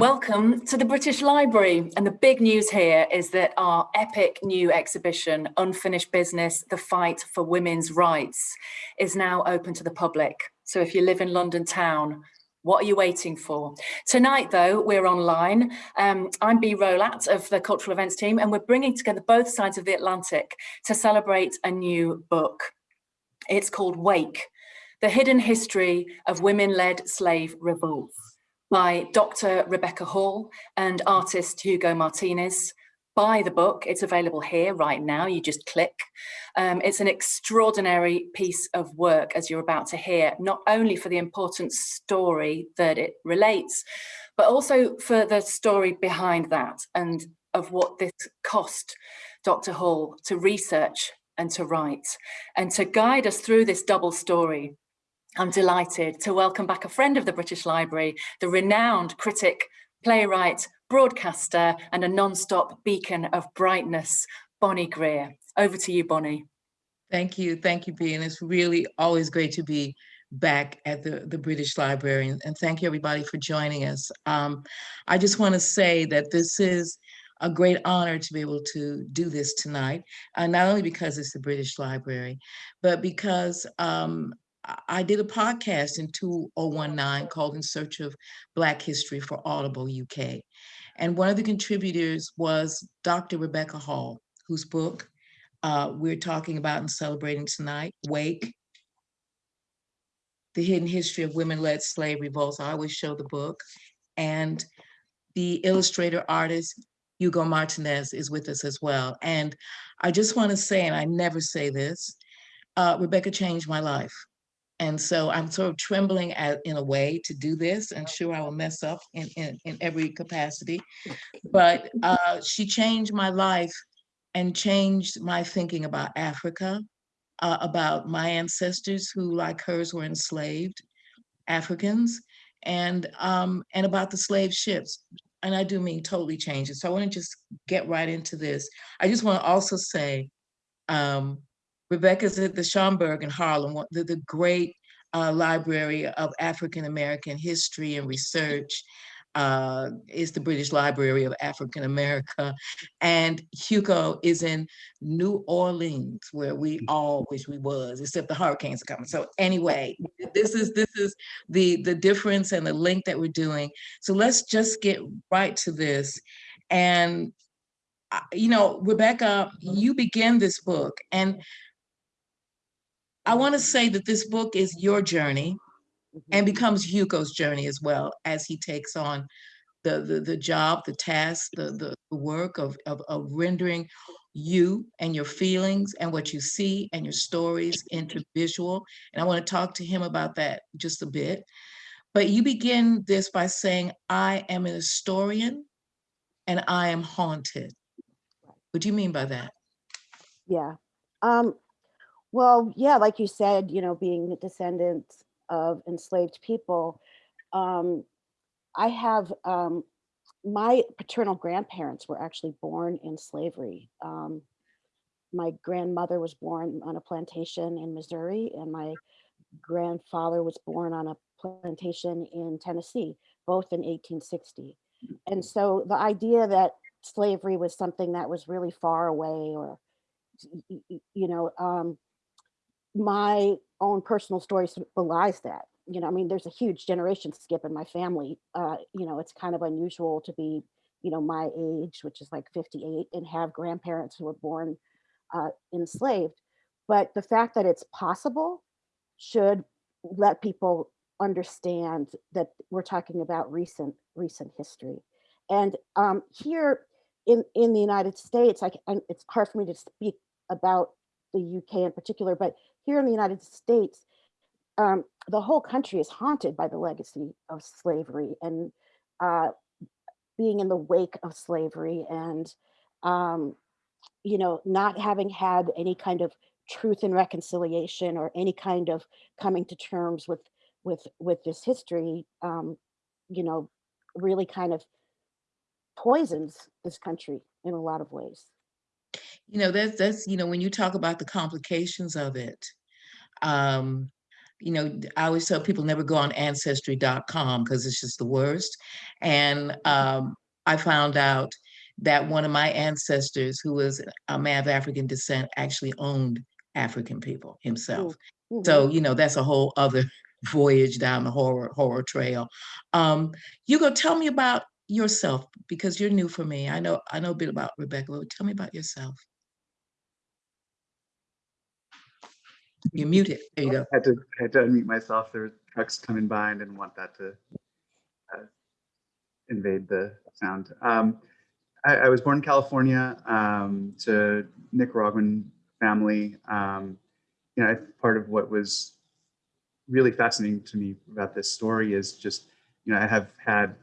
Welcome to the British Library. And the big news here is that our epic new exhibition, Unfinished Business, The Fight for Women's Rights, is now open to the public. So if you live in London town, what are you waiting for? Tonight, though, we're online. Um, I'm Bea Rolat of the Cultural Events team, and we're bringing together both sides of the Atlantic to celebrate a new book. It's called Wake, The Hidden History of Women-Led Slave Revolts by Dr. Rebecca Hall and artist Hugo Martinez. Buy the book, it's available here right now, you just click. Um, it's an extraordinary piece of work, as you're about to hear, not only for the important story that it relates, but also for the story behind that and of what this cost Dr. Hall to research and to write and to guide us through this double story I'm delighted to welcome back a friend of the British Library, the renowned critic, playwright, broadcaster, and a non-stop beacon of brightness, Bonnie Greer. Over to you, Bonnie. Thank you. Thank you, Bea. And it's really always great to be back at the, the British Library. And thank you, everybody, for joining us. Um, I just want to say that this is a great honor to be able to do this tonight, uh, not only because it's the British Library, but because um, I did a podcast in 2019 called In Search of Black History for Audible UK. And one of the contributors was Dr. Rebecca Hall, whose book uh, we're talking about and celebrating tonight, Wake, The Hidden History of Women-Led Slave Revolts. I always show the book. And the illustrator artist, Hugo Martinez is with us as well. And I just wanna say, and I never say this, uh, Rebecca changed my life. And so I'm sort of trembling at, in a way to do this and sure I will mess up in, in, in every capacity. But uh, she changed my life and changed my thinking about Africa, uh, about my ancestors who like hers were enslaved Africans and, um, and about the slave ships. And I do mean totally change it. So I wanna just get right into this. I just wanna also say, um, Rebecca's at the Schomburg in Harlem, the, the great uh, library of African American history and research uh, is the British Library of African America. And Hugo is in New Orleans, where we mm. all wish we was, except the hurricanes are coming. So anyway, this is this is the, the difference and the link that we're doing. So let's just get right to this. And, uh, you know, Rebecca, you begin this book and I want to say that this book is your journey and mm-hmm. becomes Hugo's journey as well as he takes on the the, the job, the task, the, the, the work of, of, of rendering you and your feelings and what you see and your stories into visual. And I want to talk to him about that just a bit. But you begin this by saying, I am an historian and I am haunted. What do you mean by that? Yeah. Um, well, yeah, like you said, you know, being the descendants of enslaved people, um, I have, um, my paternal grandparents were actually born in slavery. Um, my grandmother was born on a plantation in Missouri and my grandfather was born on a plantation in Tennessee, both in 1860. And so the idea that slavery was something that was really far away or, you know, um, my own personal story belies that. You know, I mean, there's a huge generation skip in my family. Uh, you know, it's kind of unusual to be, you know, my age, which is like 58, and have grandparents who were born uh, enslaved. But the fact that it's possible should let people understand that we're talking about recent recent history. And um, here in in the United States, I, it's hard for me to speak about the UK in particular, but here in the United States, um, the whole country is haunted by the legacy of slavery and uh, being in the wake of slavery and, um, you know, not having had any kind of truth and reconciliation or any kind of coming to terms with with with this history, um, you know, really kind of poisons this country in a lot of ways. You know, that's, that's, you know, when you talk about the complications of it, um, you know, I always tell people never go on ancestry.com because it's just the worst. And um, I found out that one of my ancestors, who was a man of African descent, actually owned African people himself. Mhm. So, you know, that's a whole other voyage down the horror horror trail. Um, Hugo, tell me about yourself because you're new for me. I know I know a bit about Rebecca, but tell me about yourself. You're muted. There you go. I had to I had to unmute myself. There were trucks coming by and didn't want that to uh, invade the sound. Um, I, I was born in California um, to Nicaraguan family. Um, you know, part of what was really fascinating to me about this story is just, you know, I have had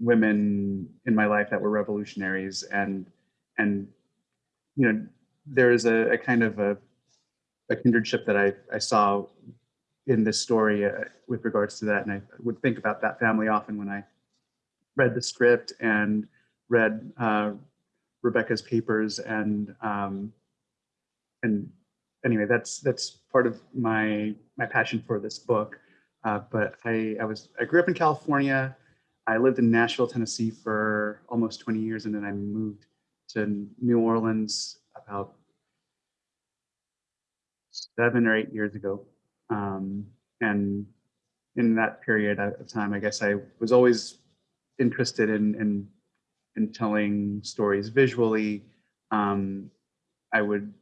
women in my life that were revolutionaries and and you know there is a, a kind of a a kindredship that I, I saw in this story uh, with regards to that. And I would think about that family often when I read the script and read uh, Rebecca's papers. And um, and anyway, that's that's part of my my passion for this book. Uh, but I, I was I grew up in California. I lived in Nashville, Tennessee for almost 20 years, and then I moved to New Orleans about seven or eight years ago. Um, and in that period of time, I guess I was always interested in in, in telling stories visually. Um, I would,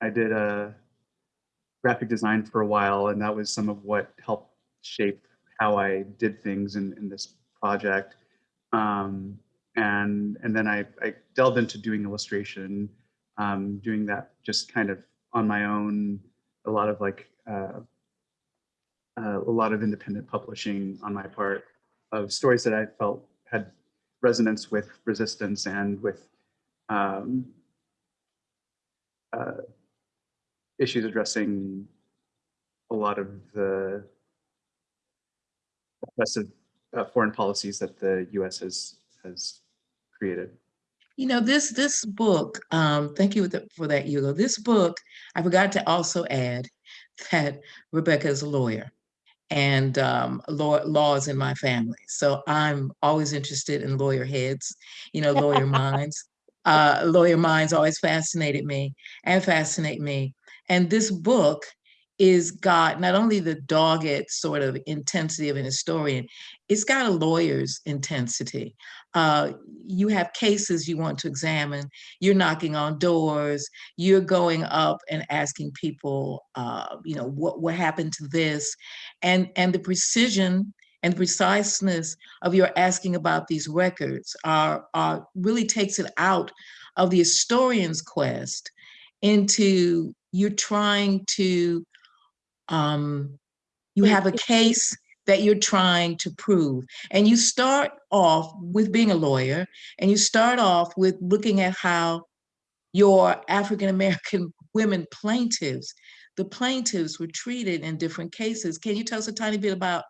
I did a graphic design for a while, and that was some of what helped shape how I did things in, in this project. Um, and and then I, I delved into doing illustration, um, doing that just kind of on my own, a lot of like uh, uh, a lot of independent publishing on my part of stories that I felt had resonance with resistance and with um, uh, issues addressing a lot of the oppressive uh, foreign policies that the U.S. has has created. You know, this this book, um, thank you for that, Hugo. This book, I forgot to also add that Rebecca is a lawyer and um, law, law is in my family. So I'm always interested in lawyer heads, you know, lawyer minds. Uh, lawyer minds always fascinated me and fascinate me. And this book is got not only the dogged sort of intensity of an historian, it's got a lawyer's intensity. Uh, you have cases you want to examine, you're knocking on doors, you're going up and asking people, uh, you know, what, what happened to this? And, and the precision and preciseness of your asking about these records are, are really takes it out of the historian's quest into you're trying to um, you have a case that you're trying to prove. And you start off with being a lawyer, and you start off with looking at how your African American women plaintiffs, the plaintiffs were treated in different cases. Can you tell us a tiny bit about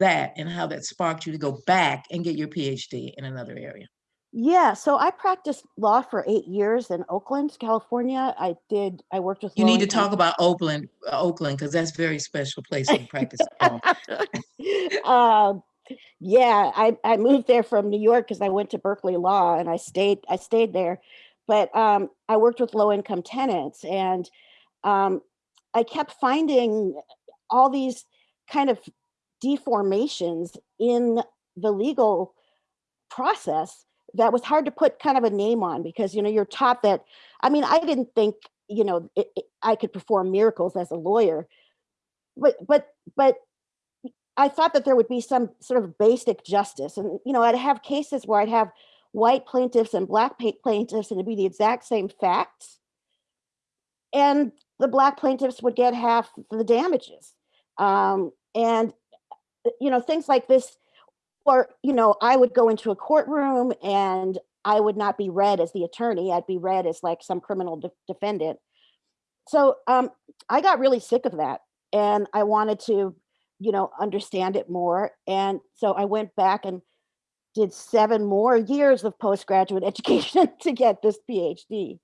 that and how that sparked you to go back and get your PhD in another area? Yeah, so I practiced law for eight years in Oakland, California. I did, I worked with. You need to talk about Oakland, Oakland, because that's a very special place to practice law. um, yeah, I, I moved there from New York because I went to Berkeley Law and I stayed I stayed there, but um, I worked with low income tenants and um, I kept finding all these kind of deformations in the legal process that was hard to put kind of a name on because you know you're taught that I mean I didn't think you know it, it- I could perform miracles as a lawyer, but but but I thought that there would be some sort of basic justice. And, you know, I'd have cases where I'd have white plaintiffs and black plaintiffs, and it'd be the exact same facts. And the black plaintiffs would get half the damages. Um, and, you know, things like this, or, you know, I would go into a courtroom and I would not be read as the attorney, I'd be read as like some criminal de- defendant. So um, I got really sick of that. And I wanted to you know, understand it more. And so I went back and did seven more years of postgraduate education to get this PhD.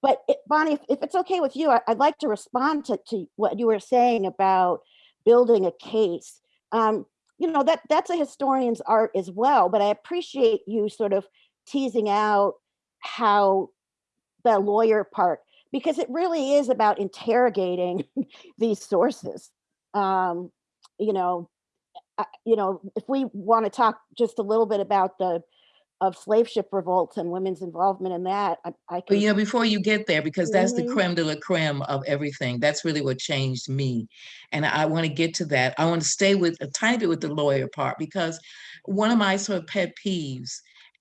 But it, Bonnie, if, if it's okay with you, I, would like to respond to, to what you were saying about building a case. Um, you know, that that's a historian's art as well, but I appreciate you sort of teasing out how the lawyer part, because it really is about interrogating these sources. Um, you know, you know, if we want to talk just a little bit about the of slave ship revolts and women's involvement in that, I, I But can. you know, before you get there, because that's the Mhm. creme de la creme of everything. That's really what changed me. And I want to get to that. I want to stay with a tiny bit with the lawyer part because one of my sort of pet peeves,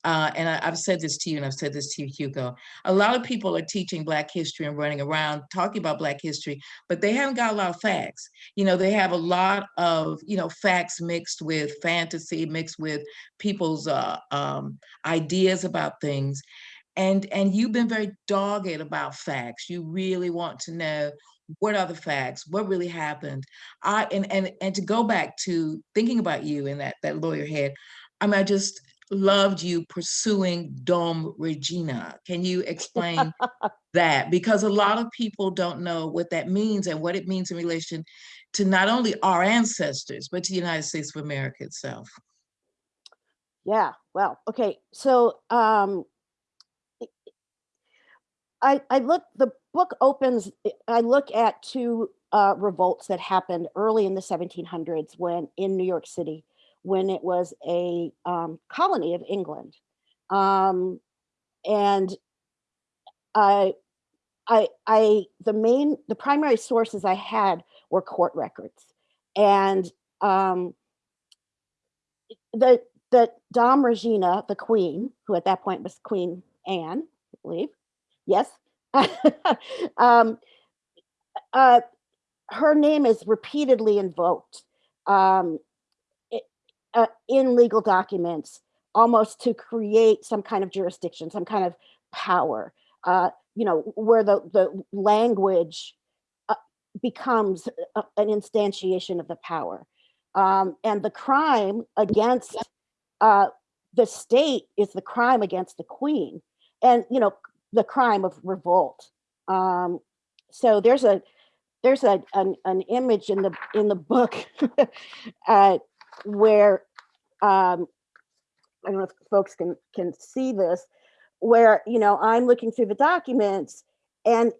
uh, and I, I've said this to you and I've said this to you, Hugo. A lot of people are teaching Black history and running around talking about Black history, but they haven't got a lot of facts. You know, they have a lot of, you know, facts mixed with fantasy, mixed with people's uh, um, ideas about things and and you've been very dogged about facts you really want to know what are the facts what really happened i and and and to go back to thinking about you in that that lawyer head i mean i just loved you pursuing dom regina. Can you explain that? Because a lot of people don't know what that means and what it means in relation to not only our ancestors but to the united states of america itself. Yeah, well, okay, so um i- I look the book opens i- I look at two uh revolts that happened early in the 1700s when in New York City when it was a um colony of England. Um and I I I the main the primary sources I had were court records. And um the the Dom Regina, the queen, who at that point was Queen Anne, I believe. Yes. um, uh, her name is repeatedly invoked um, uh, in legal documents, almost to create some kind of jurisdiction, some kind of power. Uh, you know, where the the language uh, becomes a- an instantiation of the power, um, and the crime against uh, the state is the crime against the queen and you know the crime of revolt um, so there's a there's a an, an image in the in the book uh, where um, I don't know if folks can can see this where you know I'm looking through the documents and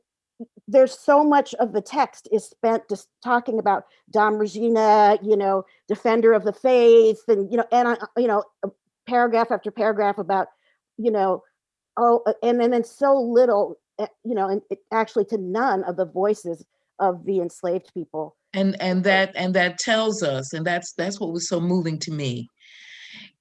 there's so much of the text is spent just talking about Dom Regina, you know, defender of the faith, and you know, and I, you know, uh, paragraph after paragraph about, you know, oh, uh, and then so little, uh, you know, and it, actually to none of the voices of the enslaved people. And and that and that tells us and that's that's what was so moving to me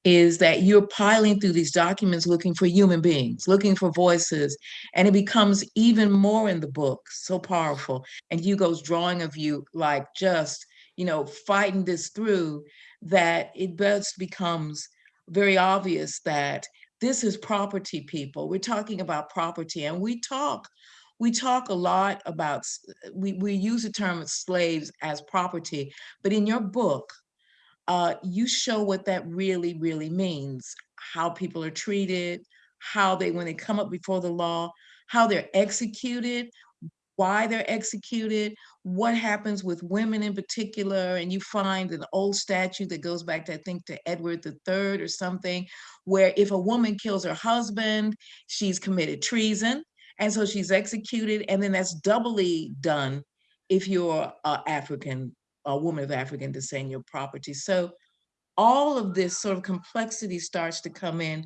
is that you're piling through these documents looking for human beings looking for voices and it becomes even more in the book so powerful. And hugo's drawing of you like just you know fighting this through that it best becomes very obvious that this is property people. We're talking about property and we talk we talk a lot about we, we use the term slaves as property but in your book uh, you show what that really, really means, how people are treated, how they, when they come up before the law, how they're executed, why they're executed, what happens with women in particular. And you find an old statute that goes back to, I think, to Edward III or something, where if a woman kills her husband, she's committed treason. And so she's executed. And then that's doubly done if you're a African a woman of African descent, your property. So all of this sort of complexity starts to come in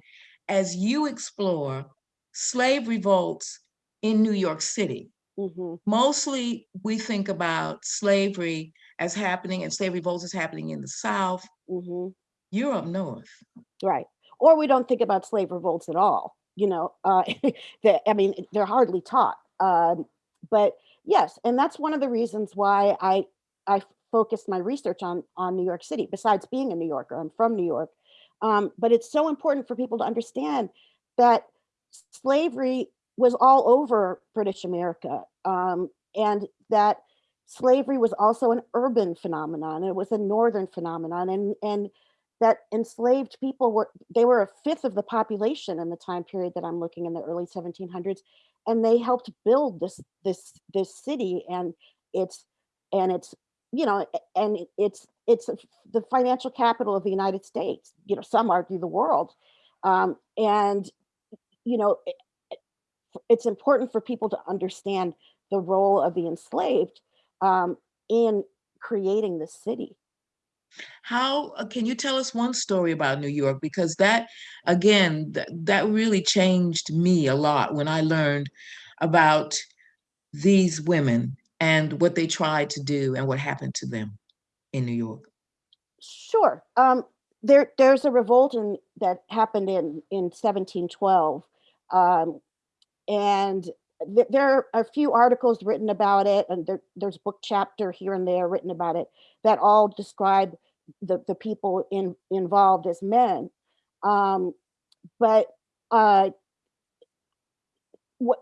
as you explore slave revolts in New York City. Mhm. Mostly we think about slavery as happening and slave revolts as happening in the South. Mhm. You're up north. Right. Or we don't think about slave revolts at all. You know, uh, that I mean, they're hardly taught. Um, but yes, and that's one of the reasons why I I focused my research on on New York City. Besides being a New Yorker, I'm from New York. Um, but it's so important for people to understand that slavery was all over British America, um, and that slavery was also an urban phenomenon. It was a northern phenomenon, and and that enslaved people were they were a fifth of the population in the time period that I'm looking in the early 1700s, and they helped build this this this city and its and its you know, and it's, it's the financial capital of the United States, you know, some argue the world. Um, and, you know, it- it- it's important for people to understand the role of the enslaved um, in creating the city. How, uh, can you tell us one story about New York? Because that, again, that, that really changed me a lot when I learned about these women and what they tried to do and what happened to them in New York. Sure. Um, there, there's a revolt in, that happened in, in 1712. Um, and th- there are a few articles written about it, and there, there's book chapter here and there written about it that all describe the, the people in, involved as men. Um, but uh, what,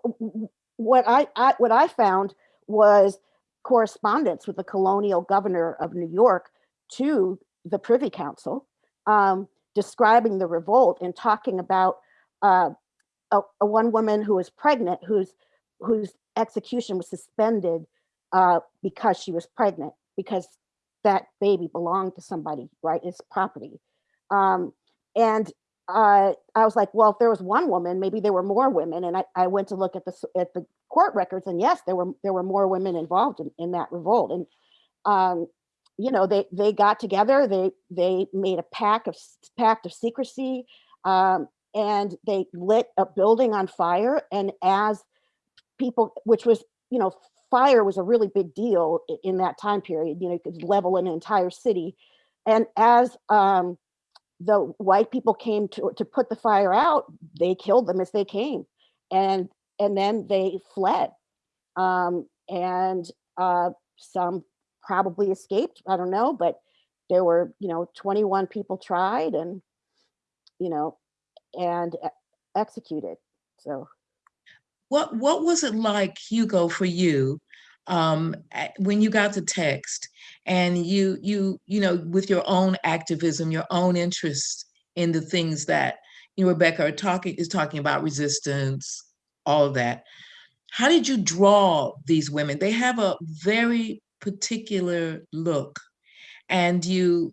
what I, I what I found was correspondence with the colonial governor of New York to the Privy Council, um, describing the revolt and talking about uh, a, a one woman who was pregnant, whose whose execution was suspended uh, because she was pregnant, because that baby belonged to somebody, right? It's property. Um, and uh, I was like, well, if there was one woman, maybe there were more women. And I, I went to look at the at the court records, and yes, there were there were more women involved in, in that revolt. And um, you know, they they got together, they they made a pact of pact of secrecy, um, and they lit a building on fire. And as people, which was you know, fire was a really big deal in that time period. You know, you could level an entire city. And as um, the white people came to to put the fire out, they killed them as they came, and and then they fled, um, and uh, some probably escaped. I don't know, but there were you know 21 people tried and you know and executed. So What what was it like, Hugo, for you um, when you got the text and you you you know with your own activism, your own interest in the things that you know, Rebecca are talking is talking about resistance, all of that. How did you draw these women? They have a very particular look, and you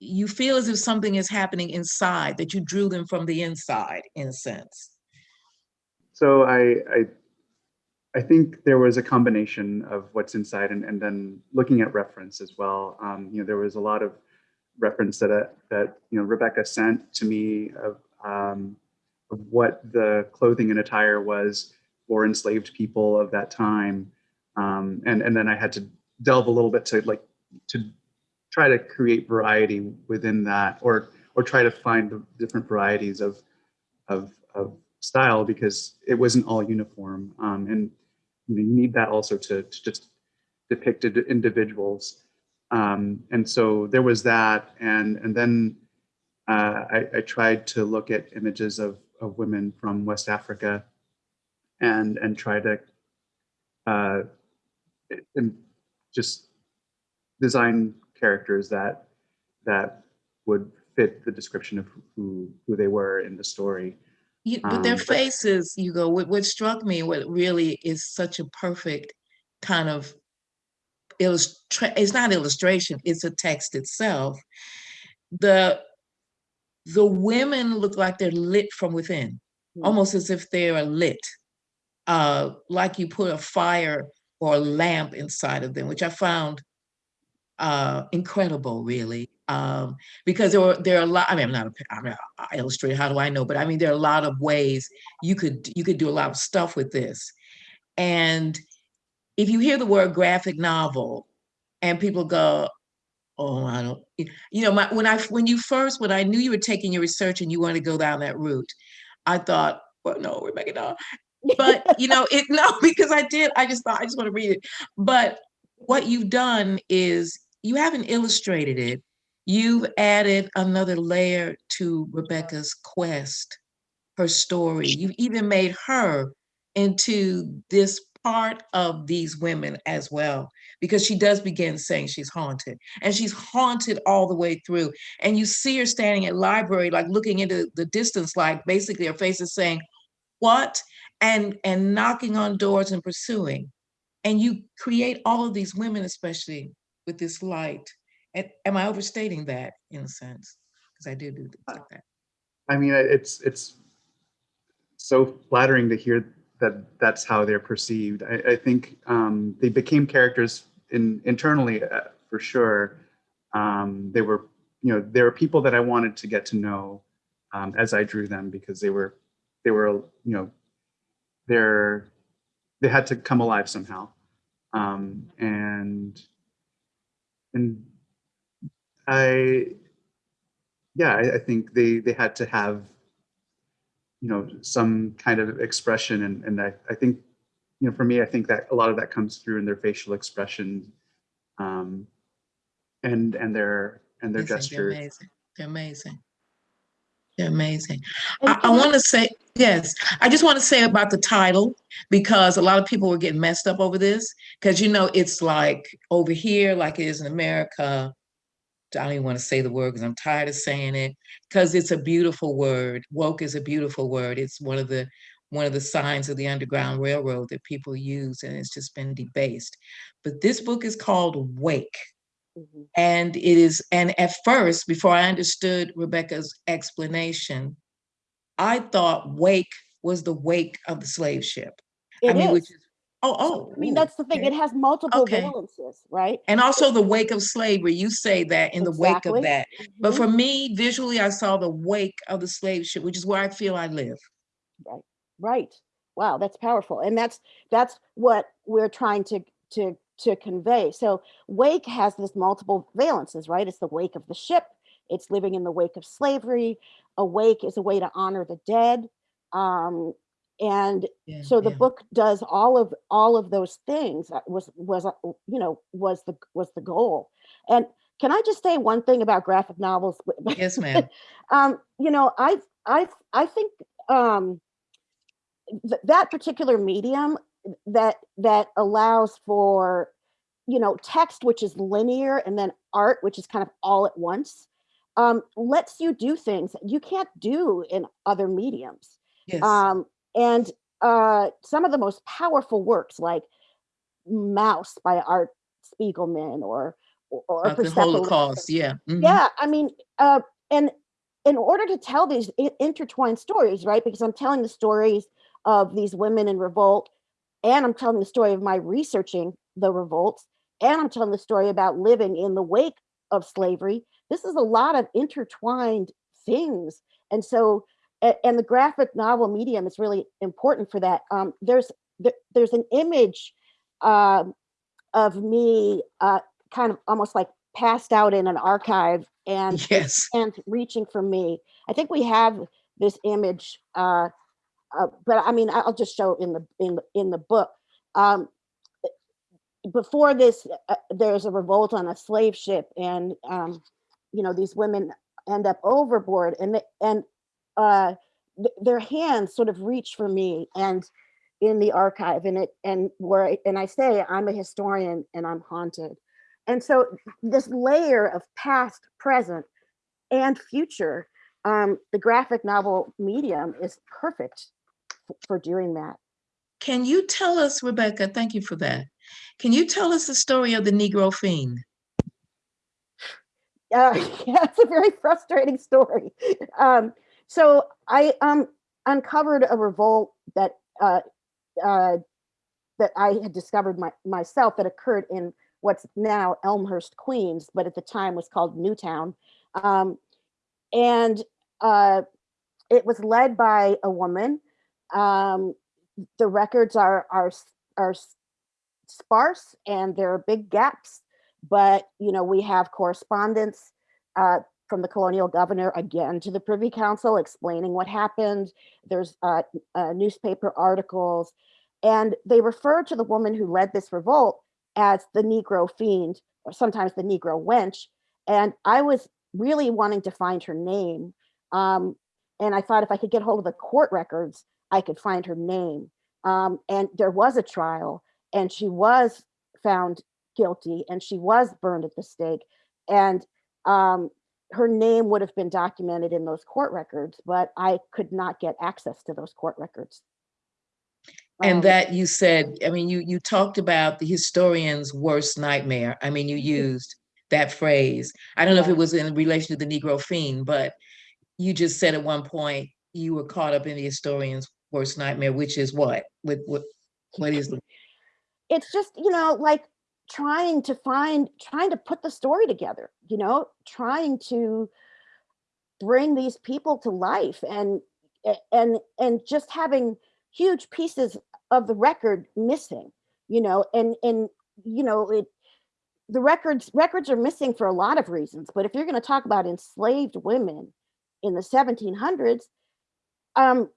you feel as if something is happening inside that you drew them from the inside, in a sense. So I, I, I think there was a combination of what's inside and, and then looking at reference as well. Um, you know, there was a lot of reference that, uh, that, you know, Rebecca sent to me of, um, of what the clothing and attire was for enslaved people of that time. Um, and, and then I had to delve a little bit to like, to try to create variety within that or, or try to find the different varieties of, of, of style because it wasn't all uniform. Um, and you, need that also to, to just depict individuals. Um, and so there was that. And, and then uh, I, I tried to look at images of, of women from West Africa and, and try to uh, and just design characters that, that would fit the description of who, who they were in the story. You, but their Um, faces, you go, what, what struck me, what really is such a perfect kind of illustra, it's not illustration, it's a text itself. The, the women look like they're lit from within, Mm. almost as if they are lit. Uh, like you put a fire or a lamp inside of them, which I found uh, incredible, really. Um, because there were there are a lot. I mean, I'm not a, I'm an illustrator. How do I know? But I mean, there are a lot of ways you could you could do a lot of stuff with this. And if you hear the word graphic novel, and people go, "Oh, I don't," you know, my, when I when you first when I knew you were taking your research and you wanted to go down that route, I thought, "Well, no, Rebecca, no." But you know, it no because I did. I just thought I just want to read it. But what you've done is you haven't illustrated it. You've added another layer to Rebecca's quest, her story. You've even made her into this part of these women as well, because she does begin saying she's haunted and she's haunted all the way through. And you see her standing at library, like looking into the distance, like basically her face is saying, what? And, and knocking on doors and pursuing. and you create all of these women, especially with this light. And am I overstating that in a sense? Because I do do things like that. I mean, it's it's so flattering to hear that that's how they're perceived. I, I think um, they became characters in internally uh, for sure. Um, they were, you know, there were people that I wanted to get to know um, as I drew them because they were, they were, you know, they're they had to come alive somehow, um, and and I, yeah, I, I think they they had to have you know, some kind of expression. And, and I, I think, you know, for me, I think that a lot of that comes through in their facial expression um, and, and their, and their Amazing, They're gestures. amazing. They're amazing. They're amazing. I, I I- want to say, yes, I just want to say about the title, because a lot of people were getting messed up over this. Because you know, it's like over here, like it is in America. I don't even want to say the word because I'm tired of saying it. Because it's a beautiful word. Woke is a beautiful word. It's one of the one of the signs of the Underground Railroad that people use, and it's just been debased. But this book is called Wake. Mhm. And it is, and at first, before I understood Rebecca's explanation, I thought wake was the wake of the slave ship. I It mean, which is. is, oh, oh. I mean, ooh, that's the thing. It has multiple Okay. valences, right? And also the wake of slavery, you say that in the wake of that. But Mhm. for me, visually, I saw the wake of the slave ship, which is where I feel I live. Right. Right. Wow, that's powerful. And that's that's what we're trying to to to convey. So wake has this multiple valences, right? It's the wake of the ship. It's living in the wake of slavery. Awake is a way to honor the dead. Um, and Yeah, so the yeah. book does all of all of those things. That was was uh, you know was the was the goal. And can I just say one thing about graphic novels? Yes, ma'am. um, you know, I I I think um, th- that particular medium that that allows for you know text which is linear and then art which is kind of all at once um, lets you do things that you can't do in other mediums Yes. um, and uh, some of the most powerful works like Maus by art spiegelman or or About the Holocaust, yeah. mhm. yeah i mean uh and in order to tell these intertwined stories right because i'm telling the stories of these women in revolt and i'm telling the story of my researching the revolts and i'm telling the story about living in the wake of slavery this is a lot of intertwined things and so and the graphic novel medium is really important for that um there's there's an image um of me uh kind of almost like passed out in an archive and Yes. and reaching for me. I think we have this image, uh, uh, but I mean, I'll just show in the in the- in the book. Um, before this, uh, there's a revolt on a slave ship, and um, you know these women end up overboard, and and uh, th- their hands sort of reach for me, and in the archive, and it and where I- and I say I'm a historian and I'm haunted, and so this layer of past, present, and future, um, the graphic novel medium is perfect for doing that. Can you tell us, Rebecca, thank you for that. Can you tell us the story of the Negro Fiend? Uh, yeah, it's a very frustrating story. Um, so I um, uncovered a revolt that uh, uh, that I had discovered my, myself that occurred in what's now Elmhurst, Queens, but at the time was called Newtown, um, and uh, it was led by a woman. Um, the records are are are sparse and there are big gaps but you know we have correspondence uh, from the colonial governor again to the privy council explaining what happened. There's uh, uh, newspaper articles and they refer to the woman who led this revolt as the negro fiend or sometimes the negro wench and i was really wanting to find her name um, and i thought if i could get hold of the court records i could find her name. Um, and there was a trial and she was found guilty and she was burned at the stake and um, her name would have been documented in those court records but i could not get access to those court records And Um, that you said, I mean, you you talked about the historian's worst nightmare. I mean, you used that phrase. I don't know if it was in relation to the Negro fiend, but you just said at one point you were caught up in the historian's worst nightmare, which is what? What what what is the it's just you know like trying to find trying to put the story together you know trying to bring these people to life and and and just having huge pieces of the record missing you know and and you know it the records records are missing for a lot of reasons but if you're going to talk about enslaved women in the 1700s um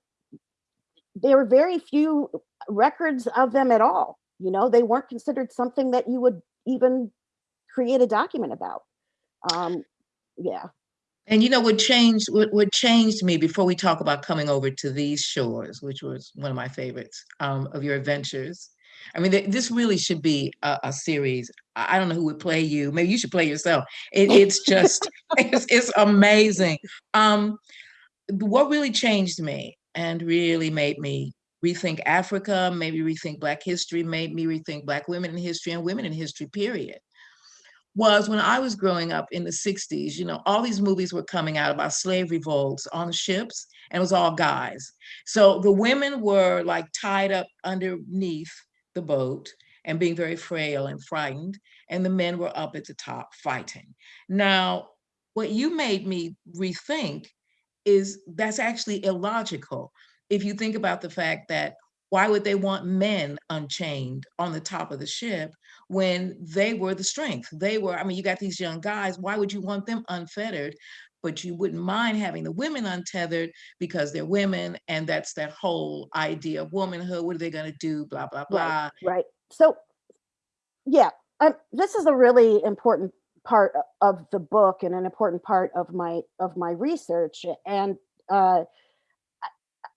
there were very few records of them at all you know they weren't considered something that you would even create a document about um yeah And you know what changed what, what changed me before we talk about coming over to these shores, which was one of my favorites um, of your adventures. I mean, th- this really should be a, a series. I don't know who would play you. Maybe you should play yourself. It, it's just it's, it's amazing. Um, what really changed me and really made me rethink Africa, maybe rethink Black history, made me rethink Black women in history and women in history. Period was when I was growing up in the 60s, you know, all these movies were coming out about slave revolts on ships, and it was all guys. So the women were like tied up underneath the boat and being very frail and frightened, and the men were up at the top fighting. Now, what you made me rethink is that's actually illogical. If you think about the fact that why would they want men unchained on the top of the ship when they were the strength? They were, I mean, you got these young guys, why would you want them unfettered? But you wouldn't mind having the women untethered because they're women, and that's that whole idea of womanhood. What are they going to do? Blah, blah, blah. right so yeah um, this is a really important part of the book and an important part of my of my research and uh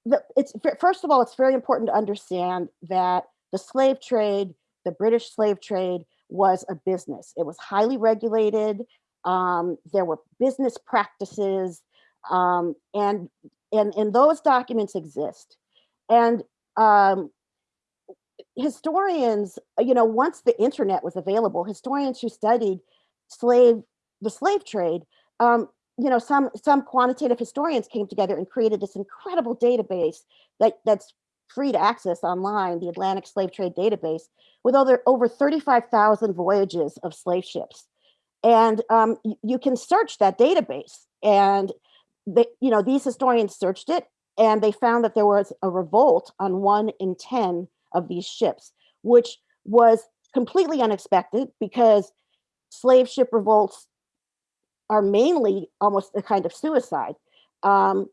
the, it's first of all it's very important to understand that the slave trade the british slave trade was a business. It was highly regulated um, there were business practices um, and and and those documents exist. And um, historians you know once the internet was available historians who studied slave the slave trade um, you know some some quantitative historians came together and created this incredible database that that's free to access online the atlantic slave trade database with over over 35000 voyages of slave ships. And um, you can search that database and they, you know these historians searched it and they found that there was a revolt on one in 10 of these ships which was completely unexpected because slave ship revolts are mainly almost a kind of suicide um,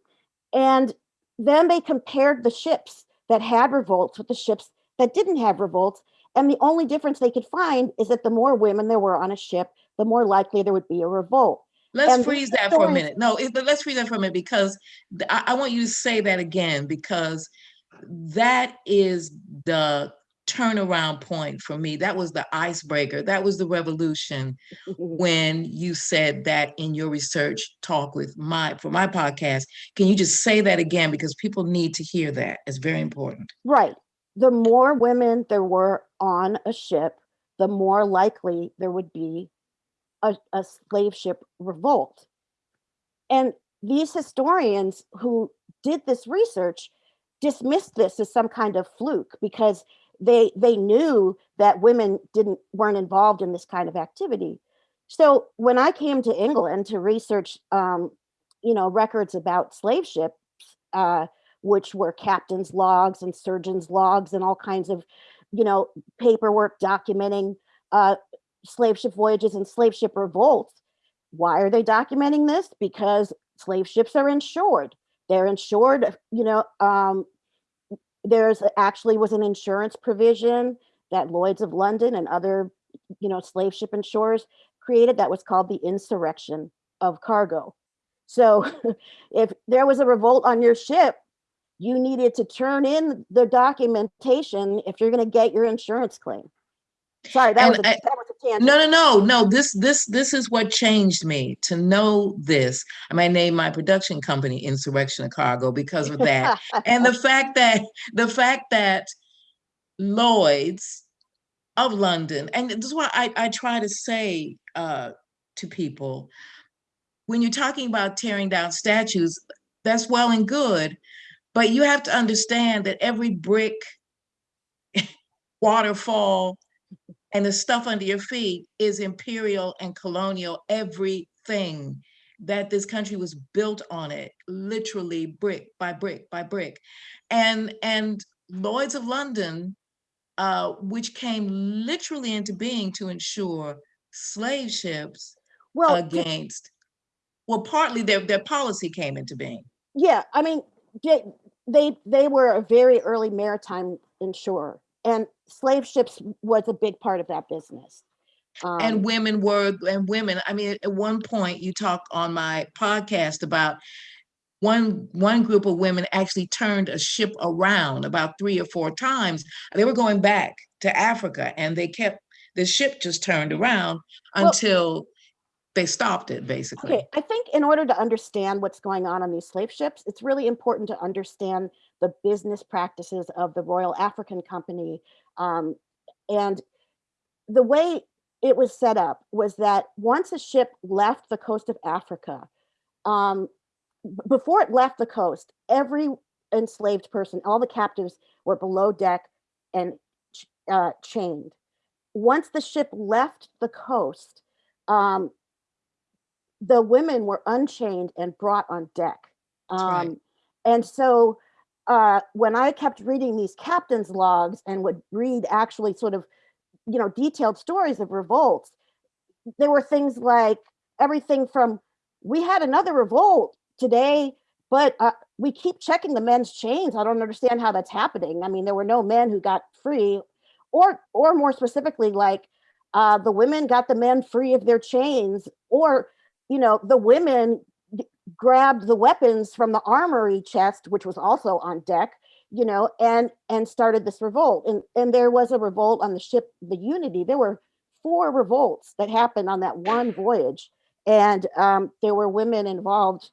and then they compared the ships that had revolts with the ships that didn't have revolts and the only difference they could find is that the more women there were on a ship the more likely there would be a revolt Let's And freeze that for a minute. No, but let's freeze that for a minute because I, I want you to say that again because that is the turnaround point for me. That was the icebreaker. That was the revolution when you said that in your research talk with my for my podcast. Can you just say that again because people need to hear that. It's very important. Right. The more women there were on a ship, the more likely there would be a, a slave ship revolt. And these historians who did this research dismissed this as some kind of fluke because they they knew that women didn't weren't involved in this kind of activity. So when I came to England to research, um, you know, records about slave ships, uh, which were captain's logs and surgeon's logs and all kinds of, you know, paperwork documenting uh, slave ship voyages and slave ship revolts. Why are they documenting this? Because slave ships are insured. They're insured, you know, um, there's actually was an insurance provision that Lloyd's of London and other, you know, slave ship insurers created that was called the insurrection of cargo. So if there was a revolt on your ship, you needed to turn in the documentation if you're going to get your insurance claim. Sorry, that, And was, a, I- that was a tangent. No, no, no, no. This, this, this is what changed me to know this. I might name my production company Insurrection of Cargo because of that. and the fact that the fact that Lloyd's of London, and this is what I, I try to say uh, to people. When you're talking about tearing down statues, that's well and good, but you have to understand that every brick, waterfall, and the stuff under your feet is imperial and colonial, everything that this country was built on it, literally brick by brick by brick. And, and Lloyd's of London, uh, which came literally into being to insure slave ships Well, against, well, partly their, their policy came into being. yeah, I mean, they, they, they were a very early maritime insurer and slave ships was a big part of that business. Um, and women were and women i mean at one point you talk on my podcast about one one group of women actually turned a ship around about three or four times they were going back to africa and they kept the ship just turned around Well- until they stopped it basically Okay, I think in order to understand what's going on on these slave ships, it's really important to understand the business practices of the Royal African Company. Um, and the way it was set up was that once a ship left the coast of Africa, um, before it left the coast, every enslaved person, all the captives were below deck and uh, chained. Once the ship left the coast, um, the women were unchained and brought on deck. That's right. Um, and so uh, when I kept reading these captain's logs and would read actually sort of, you know, detailed stories of revolts, there were things like everything from we had another revolt today, but uh, we keep checking the men's chains. I don't understand how that's happening. I mean, there were no men who got free, or or more specifically, like uh, the women got the men free of their chains, or you know, the women grabbed the weapons from the armory chest, which was also on deck, you know, and and started this revolt. And and there was a revolt on the ship, the Unity. There were four revolts that happened on that one voyage, and um, there were women involved,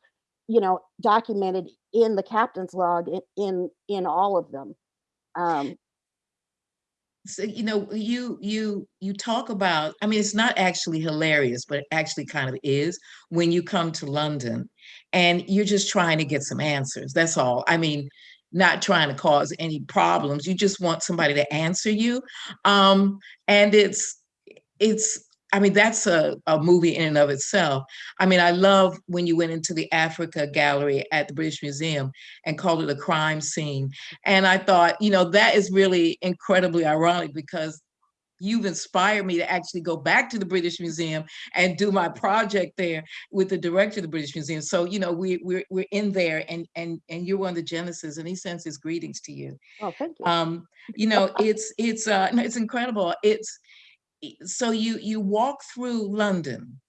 you know, documented in the captain's log in in, in all of them. Um, so you know you you you talk about i mean it's not actually hilarious but it actually kind of is when you come to london and you're just trying to get some answers that's all. I mean not trying to cause any problems you just want somebody to answer you um and it's it's i mean that's a, a movie in and of itself i mean i love when you went into the africa gallery at the british museum and called it a crime scene and I thought, you know, that is really incredibly ironic because you've inspired me to actually go back to the British Museum and do my project there with the director of the British Museum. So, you know, we, we're, we're in there and, and, and you're one of the Genesis and he sends his greetings to you. oh, thank you. Um, you know, it's, it's, uh, no, it's incredible. It's, so you, you walk through London,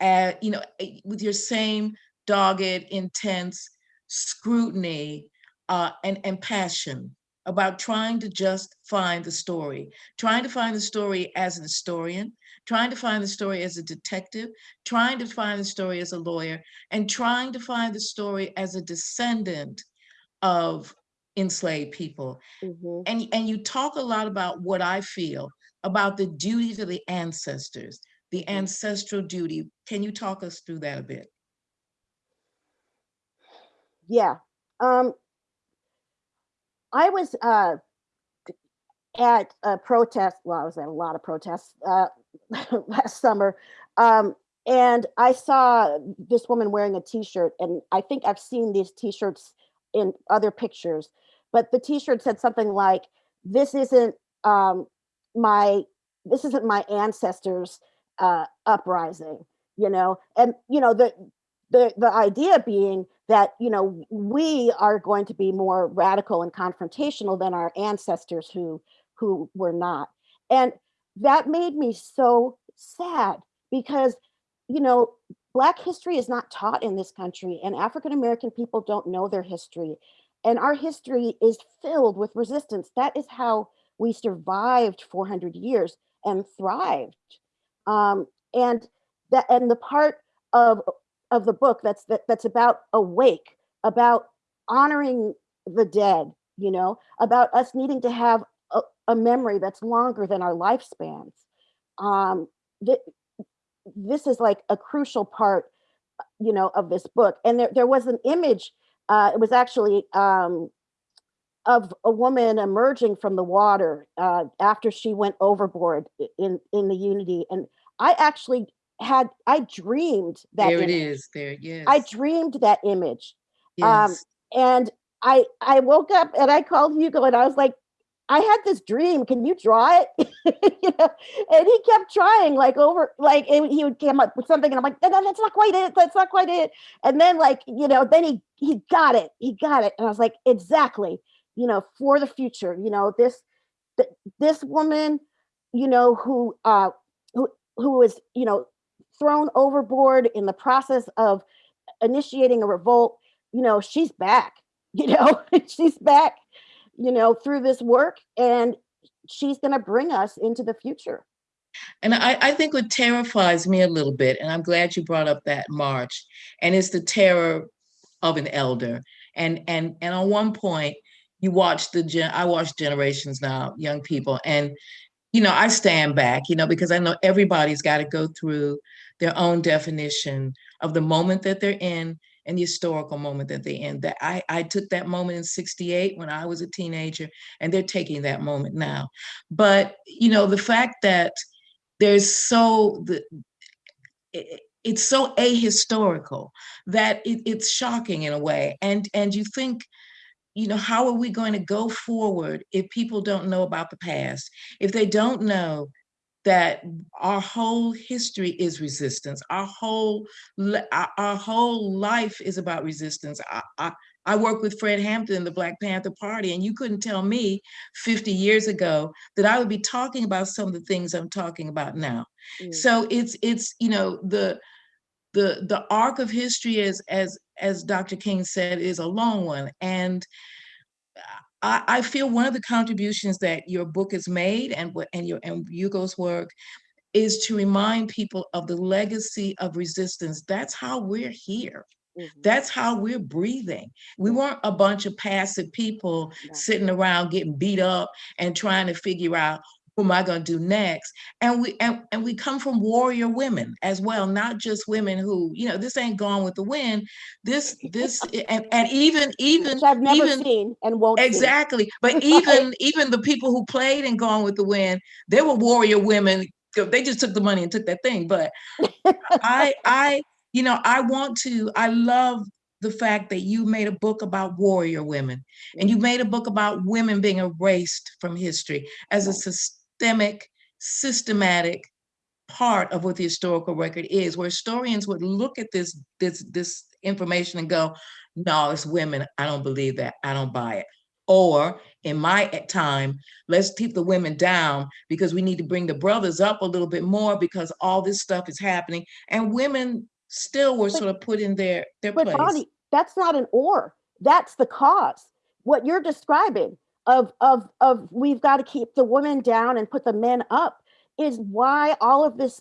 uh, you know, eh, with your same dogged, intense scrutiny uh, and, and passion about trying to just find the story, trying to find the story as an historian, trying to find the story as a detective, trying to find the story as a lawyer, and trying to find the story as a descendant of enslaved people. Mhm. And, and you talk a lot about what I feel about the duty to the ancestors, the Mhm. ancestral duty. Can you talk us through that a bit? Yeah. Um, I was uh, at a protest. Well, I was at a lot of protests uh, last summer, um, and I saw this woman wearing a T-shirt, and I think I've seen these T-shirts in other pictures, but the T-shirt said something like, "This isn't um, my this isn't my ancestors' uh, uprising," you know, and you know the the the idea being that you know we are going to be more radical and confrontational than our ancestors who who were not. And that made me so sad because you know black history is not taught in this country and african american people don't know their history. And our history is filled with resistance. That is how we survived 400 years and thrived um, and that and the part of of the book that's that, that's about awake about honoring the dead you know about us needing to have a, a memory that's longer than our lifespans. Um, th- this is like a crucial part, you know, of this book. And there, there was an image, uh, it was actually um, of a woman emerging from the water uh, after she went overboard in, in the Unity. And I actually had, I dreamed that There it image. is, there, yes. I dreamed that image um, yes. and I I woke up and I called Hugo and I was like, I had this dream. Can you draw it? you know, and he kept trying, like over, like and he would come up with something, and I'm like, no, no, that's not quite it. That's not quite it. And then, like, you know, then he he got it. He got it, and I was like, exactly. You know, for the future. You know, this th- this woman, you know, who uh who who was you know thrown overboard in the process of initiating a revolt you know, she's back, you know, she's back, you know, through this work and she's going to bring us into the future. And I, I think what terrifies me a little bit, and I'm glad you brought up that march, and it's the terror of an elder. And and and on one point, you watch the gen I watch generations now, young people, and you know, I stand back, you know, because I know everybody's got to go through their own definition of the moment that they're in and the historical moment that they're in. That I, I took that moment in 68 when I was a teenager, and they're taking that moment now. But you know, the fact that there's so the it- it's so ahistorical that it, it's shocking in a way and and you think you know how are we going to go forward if people don't know about the past if they don't know that our whole history is resistance our whole our, whole life is about resistance I, I I work with Fred Hampton, the Black Panther Party, and you couldn't tell me 50 years ago that I would be talking about some of the things I'm talking about now. Mm. So it's it's you know the the the arc of history as as as Dr. King said is a long one, and I, I feel one of the contributions that your book has made and and your and Hugo's work is to remind people of the legacy of resistance. That's how we're here. Mhm. That's how we're breathing. We weren't a bunch of passive people No. sitting around getting beat up and trying to figure out am I going to do next. And we and, and we come from warrior women as well, not just women who, you know, this ain't gone with the wind. This this and, and even even Which I've never even seen and won't see. exactly but even even the people who played and gone with the wind they were warrior women they just took the money and took that thing but i i you know i want to i love the fact that you made a book about warrior women and you mm-hmm. made a book about women being erased from history as a systemic systematic part of what the historical record is where historians would look at this this this information and go no it's women. I don't believe that. I don't buy it. Or in my time let's keep the women down because we need to bring the brothers up a little bit more because all this stuff is happening. And women still were But- sort of put in their their But place. Bonnie, that's not an or. That's the cause. What you're describing of of of we've got to keep the women down and put the men up is why all of this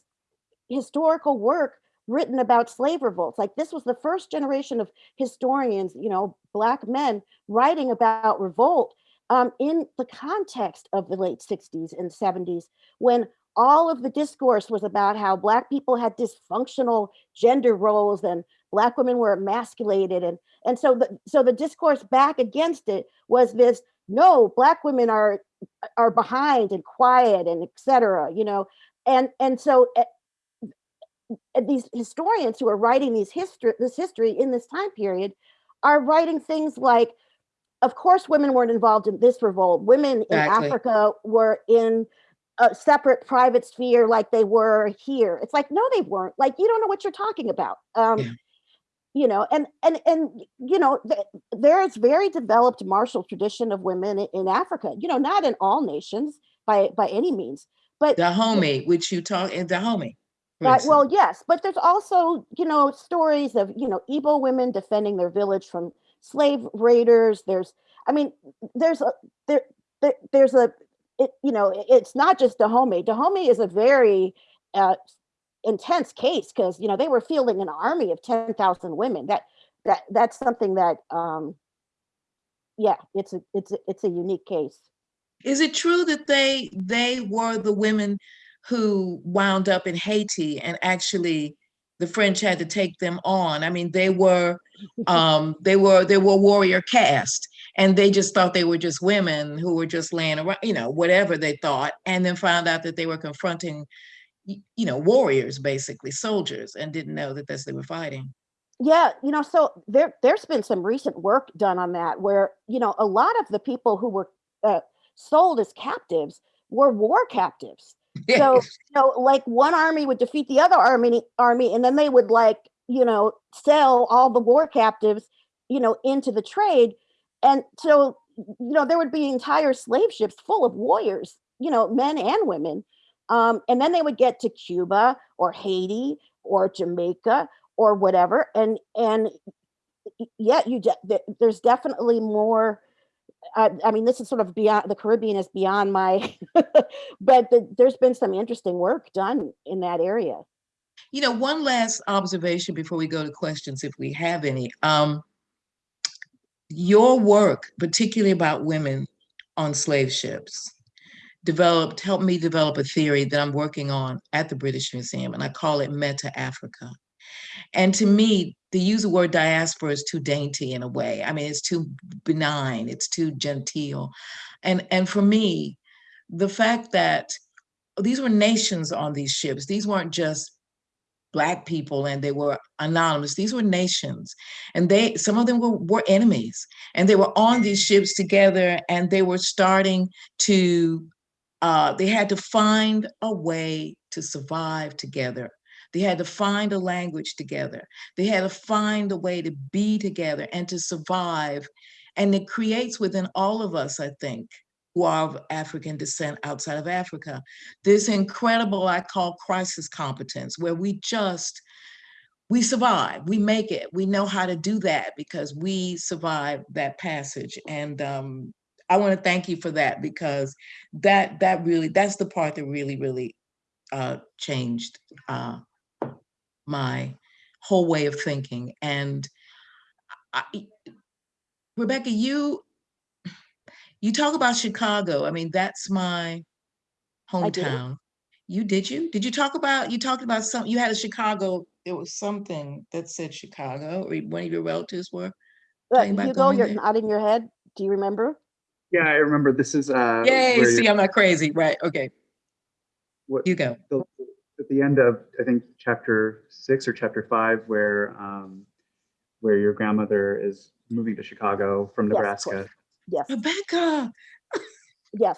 historical work written about slave revolts. Like this was the first generation of historians, you know, black men writing about revolt um, in the context of the late 60s and 70s when all of the discourse was about how black people had dysfunctional gender roles and black women were emasculated and and so the so the discourse back against it was this no black women are are behind and quiet and etc you know? And and so eh, these historians who are writing these history this history in this time period are writing things like of course women weren't involved in this revolt. Women in africa were in a separate private sphere like they were here. It's like no they weren't. Like you don't know what you're talking about. Um Yeah. You know and and and you know th- there is very developed martial tradition of women in africa you know not in all nations by by any means but Dahomey, which you talk in Dahomey. for Right, well, yes, but there's also, you know, stories of, you know, Igbo women defending their village from slave raiders. There's, I mean, there's a there, there there's a, it, you know, it- it's not just Dahomey. Dahomey is a very uh, intense case because you know they were fielding an army of ten thousand women. That that that's something that, um, yeah, it's a it's a, it's a unique case. Is it true that they they were the women who wound up in Haiti and actually the French had to take them on? I mean, they were um, they were they were warrior caste, and they just thought they were just women who were just laying around, you know, whatever they thought, and then found out that they were confronting, you know, warriors basically, soldiers, and didn't know that that's they were fighting. Yeah, you know, so there there's been some recent work done on that where, you know, a lot of the people who were uh, sold as captives were war captives. So, you know, like one army would defeat the other army army and then they would like, you know, sell all the war captives, you know, into the trade. And so, you know, there would be entire slave ships full of warriors, you know, men and women. Um, and then they would get to Cuba or Haiti or Jamaica or whatever and and y- yeah you de- there's definitely more I, I mean this is sort of beyond the caribbean is beyond my but the, there's been some interesting work done in that area You know, one last observation before we go to questions, if we have any. Um, your work, particularly about women on slave ships, developed, helped me develop a theory that I'm working on at the British Museum, and I call it Meta Africa. And to me, the use of the word diaspora is too dainty in a way. I mean, it's too benign, it's too genteel. And, and for me, the fact that these were nations on these ships, these weren't just black people and they were anonymous these were nations and they some of them were, were enemies and they were on these ships together and they were starting to uh, they had to find a way to survive together they had to find a language together they had to find a way to be together and to survive and it creates within all of us i think who are of African descent outside of Africa. This incredible, I call crisis competence, where we just, we survive, we make it, we know how to do that because we survived that passage. And um, I want to thank you for that because that that really, that's the part that really, really uh, changed uh, my whole way of thinking. And I, Rebecca, you you talk about Chicago. I mean, that's my hometown. You did you? Did you talk about you talked about some you had a Chicago, It was something that said Chicago or one of your relatives were talking about hugo you're there? nodding your head do you remember Yeah, I remember this is uh, Yay, see, I'm not crazy. Right. Okay. what, You go. the, at the end of I think chapter six or chapter five, where um, where your grandmother is moving to Chicago from Yes, of course. Nebraska. yes Rebecca. yes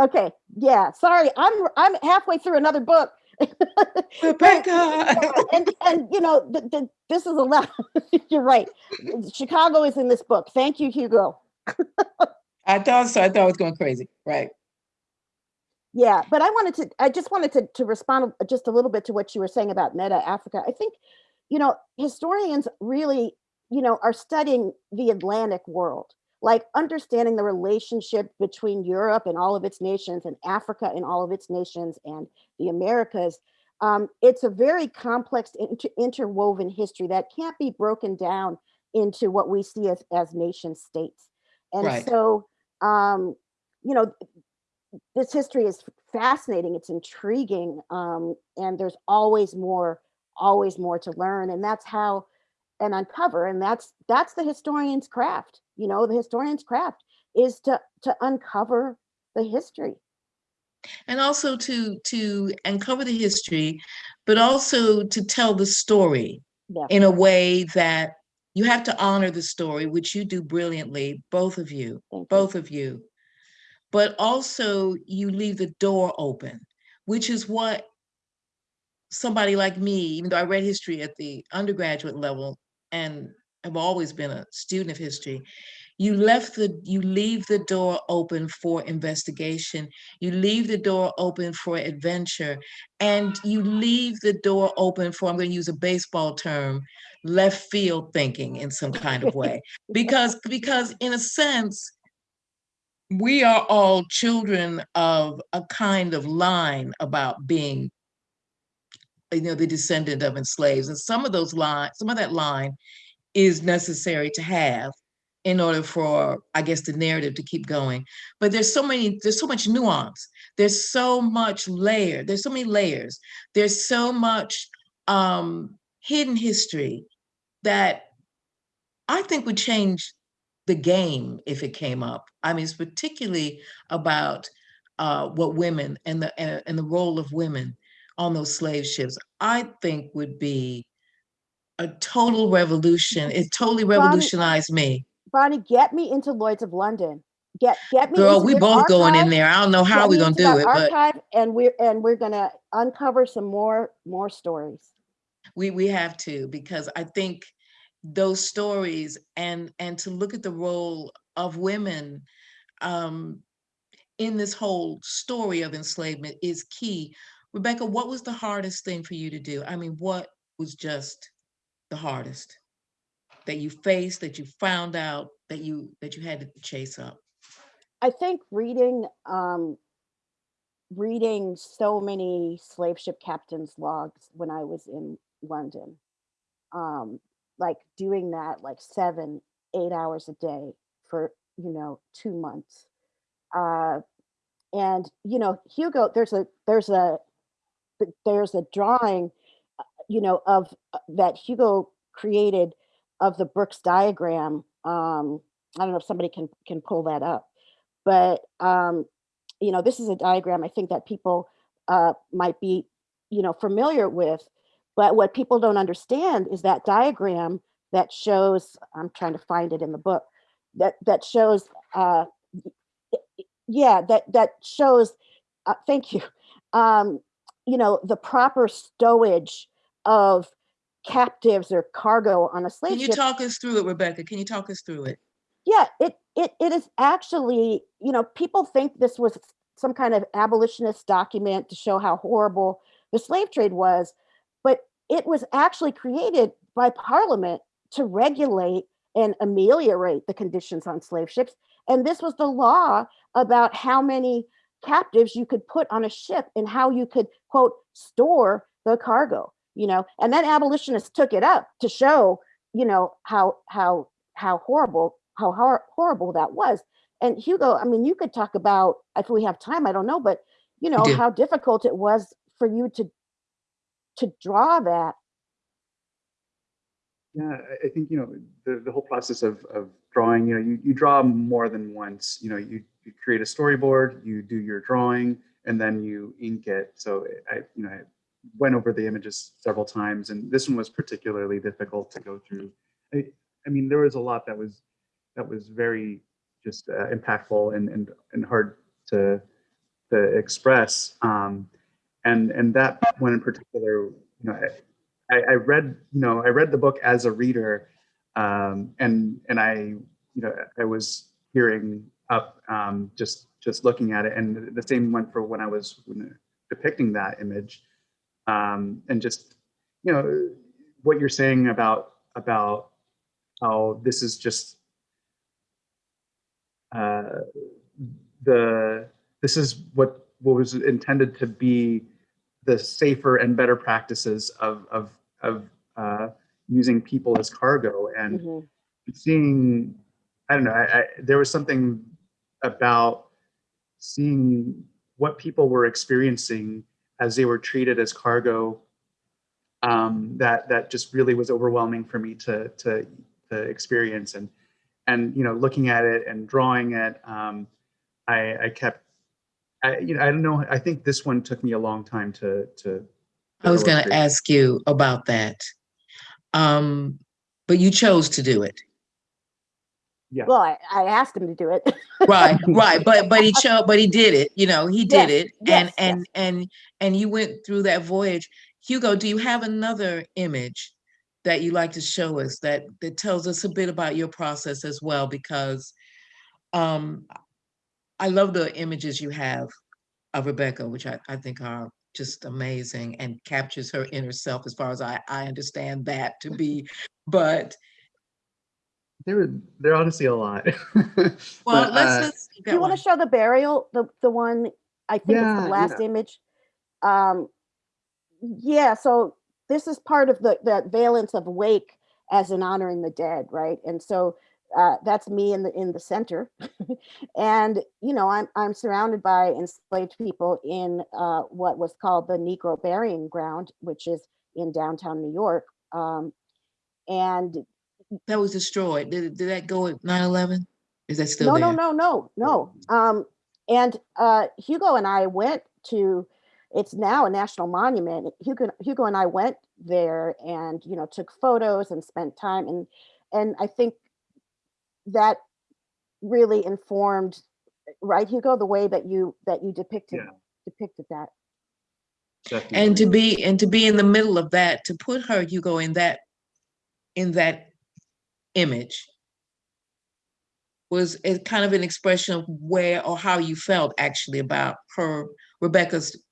okay yeah sorry i'm i'm halfway through another book Rebecca. and and you know th- th- this is a lot you're right chicago is in this book thank you hugo I thought so. I thought I was going crazy. Right. Yeah, but I wanted to, I just wanted to, to respond just a little bit to what you were saying about Meta Africa. I think, you know, historians really, you know, are studying the Atlantic world, like understanding the relationship between Europe and all of its nations and Africa and all of its nations and the Americas. Um, it's a very complex inter- interwoven history that can't be broken down into what we see as, as nation states. And Right. so, um, you know, this history is fascinating it's intriguing um, and there's always more always more to learn and that's how and uncover and that's that's the historian's craft you know the historian's craft is to to uncover the history. And also to to uncover the history but also to tell the story yeah. in a way that you have to honor the story which you do brilliantly both of you both of you. But also you leave the door open which is what somebody like me even though i read history at the undergraduate level and have always been a student of history you left the you leave the door open for investigation. You leave the door open for adventure. And you leave the door open for i'm going to use a baseball term left field thinking in some kind of way. Because because in a sense we are all children of a kind of line about being you know the descendant of enslaved. And some of those lines some of that line is necessary to have in order for, I guess, the narrative to keep going. But there's so many, there's so much nuance. There's so much layer. There's so many layers. There's so much um, hidden history that I think would change the game if it came up. I mean, it's particularly about uh, what women and the and, and the role of women on those slave ships. I think would be a total revolution. It totally revolutionized me. Bonnie, get me into Lloyd's of London. Get get me. Girl, we both going in there. I don't know how we're gonna do it, but and we're and we're gonna uncover some more more stories. we we have to because I think those stories and and to look at the role of women um, in this whole story of enslavement is key. Rebecca, what was the hardest thing for you to do? I mean, what was just the hardest that you faced, that you found out, that you that you had to chase up? I think reading um, reading so many slave ship captains' logs when I was in London, um, like doing that like seven, eight hours a day for you know two months, uh, and you know Hugo, there's a there's a there's a drawing, uh, you know, of uh, that Hugo created of the Brookes diagram. Um, I don't know if somebody can can pull that up, but um, you know, this is a diagram I think that people uh, might be, you know, familiar with. But what people don't understand is that diagram that shows. I'm trying to find it in the book. That that shows. Uh, yeah, that that shows. Uh, thank you. Um, you know, the proper stowage of captives or cargo on a slave Can you ship talk us through it, Rebecca? Can you talk us through it? yeah it it it is actually you know people think this was some kind of abolitionist document to show how horrible the slave trade was but it was actually created by parliament to regulate and ameliorate the conditions on slave ships and this was the law about how many captives you could put on a ship and how you could quote store the cargo you know and then abolitionists took it up to show you know how how how horrible how hor- horrible that was. And hugo i mean you could talk about if we have time i don't know but you know how difficult it was for you to to draw that. Yeah, I- I think, you know, the, the whole process of, of drawing, you know, you, you draw more than once, you know, you, you create a storyboard, you do your drawing, and then you ink it. So I, you know, I went over the images several times, and this one was particularly difficult to go through. I, I mean, there was a lot that was, that was very just uh, impactful and, and, and hard to, to express. Um, and, and that one in particular, you know, I, I, read, you know, I read the book as a reader, um, and and I, you know, I was hearing up, um, just just looking at it, and the same went for when I was depicting that image, um, and just, you know, what you're saying about about how this is just uh, the this is what what was intended to be the safer and better practices of of of uh, using people as cargo and Mhm. seeing i don't know I, I there was something about seeing what people were experiencing as they were treated as cargo um, that that just really was overwhelming for me to to to experience and and you know looking at it and drawing it um, I, I kept I, you know, I don't know. I think this one took me a long time to to. I was going to ask you about that. Um, but you chose to do it. Yeah. well I, I asked him to do it Right, right. But but he chose but he did it, you know, he did Yes, it. And yes, and and and you went through that voyage. Hugo, do you have another image that you like to show us that that tells us a bit about your process as well? Because um I love the images you have of Rebecca, which I, I think are just amazing and captures her inner self as far as I, I understand that to be. But There were there are honestly a lot. well, But, let's uh, let's do you want to show the burial the the one i think Yeah, it's the yeah. last image um yeah so this is part of the the valence of wake as in honoring the dead right and so uh, that's me in the in the center, and you know I'm I'm surrounded by enslaved people in uh, what was called the Negro Burying Ground, which is in downtown New York. Um, and That was destroyed. Did, did that go at 9/11? Is that still no, there? no, no, no, no. Um, and uh, Hugo and I went to. It's now a national monument. Hugo, Hugo and I went there, and you know, took photos and spent time, and and I think that really informed, right, Hugo, the way that you that you depicted Yeah. depicted that. And to be and to be in the middle of that, to put her, Hugo, in that in that image was a kind of an expression of where or how you felt actually about her, Rebecca's,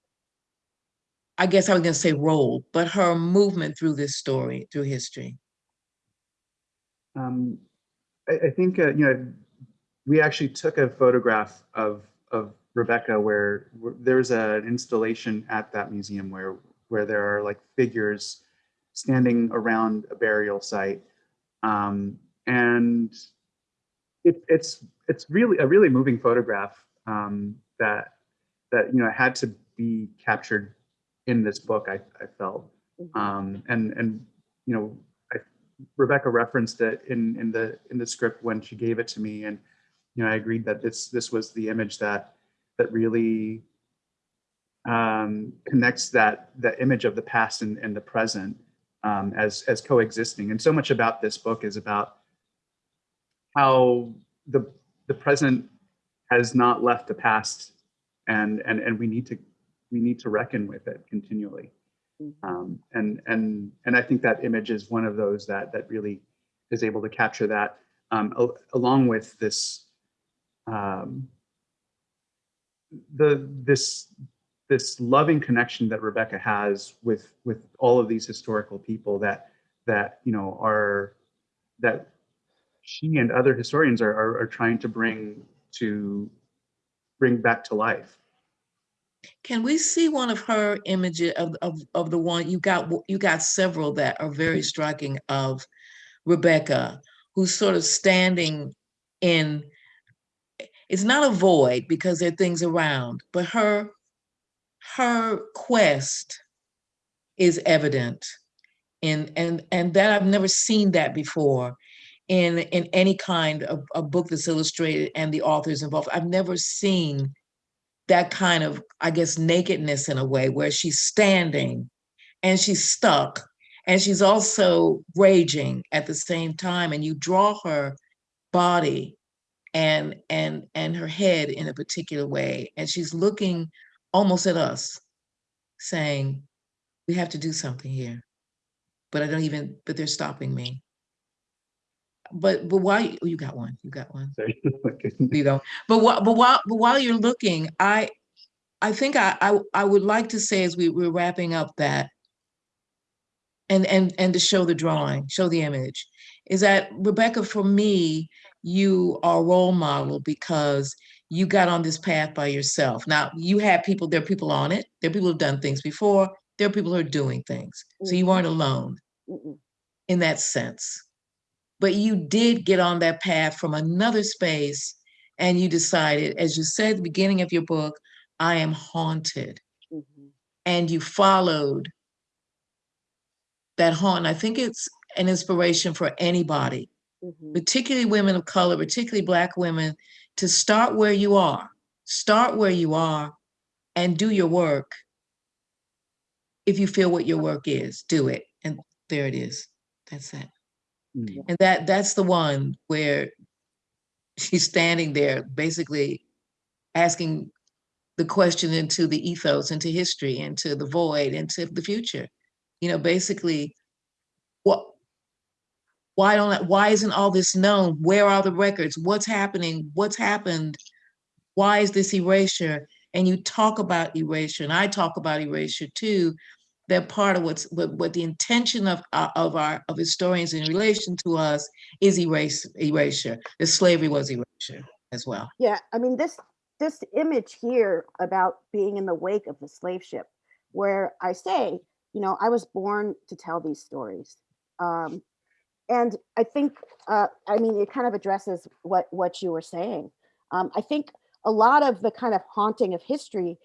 I guess I was gonna say role, but her movement through this story, through history. Um, I, I think, uh, you know, we actually took a photograph of, of Rebecca where, where there's an installation at that museum where, where there are like figures standing around a burial site. Um, and it, it's, it's really a really moving photograph um, that, that, you know, had to be captured in this book, I, I felt. Mhm. Um, and, and, you know, I, Rebecca referenced it in, in the, in the script when she gave it to me. And, you know, I agreed that this, this was the image that, that really um, connects that, that image of the past and, and the present um, as, as coexisting. And so much about this book is about how the, the present has not left the past and, and, and we need to, we need to reckon with it continually. Mhm. Um, and and and I think that image is one of those that that really is able to capture that, um, al- along with this um, the this this loving connection that Rebecca has with with all of these historical people that that you know are that she and other historians are are, are trying to bring to bring back to life. Can we see one of her images of, of, of the one you got? You got several that are very striking of Rebecca, who's sort of standing in. It's not a void because there are things around, but her her quest is evident, and and and that I've never seen that before in in any kind of a book that's illustrated and the authors involved. I've never seen that kind of, I guess, nakedness in a way where she's standing and she's stuck and she's also raging at the same time. And you draw her body and and and her head in a particular way. And she's looking almost at us, saying, We have to do something here. But I don't even, but they're stopping me. But but why oh, you got one, you got one So, you know but but while but while you're looking i i think i i, I would like to say as we, we're wrapping up that and and and to show the drawing show the image is that rebecca for me you are a role model because you got on this path by yourself now you have people there are people on it there are people who've done things before there are people who are doing things so you weren't alone Mm-mm. in that sense. But you did get on that path from another space and you decided, as you said at the beginning of your book, I am haunted. Mhm. And you followed that haunt. I think it's an inspiration for anybody, Mhm. particularly women of color, particularly Black women, to start where you are. Start where you are and do your work. If you feel what your work is, do it. And there it is. That's it. Mm. And that that's the one where she's standing there basically asking the question into the ethos, into history, into the void, into the future. You know, basically, what why don't why isn't all this known? Where are the records? What's happening? What's happened? Why is this erasure? And you talk about erasure, and I talk about erasure too. That part of what's what, what the intention of uh, of our of historians in relation to us is erase erasure. The slavery was erasure as well. Yeah, I mean this this image here about being in the wake of the slave ship, where I say, you know, I was born to tell these stories. Um, and I think, uh, I mean, it kind of addresses what, what you were saying. Um, I think a lot of the kind of haunting of history,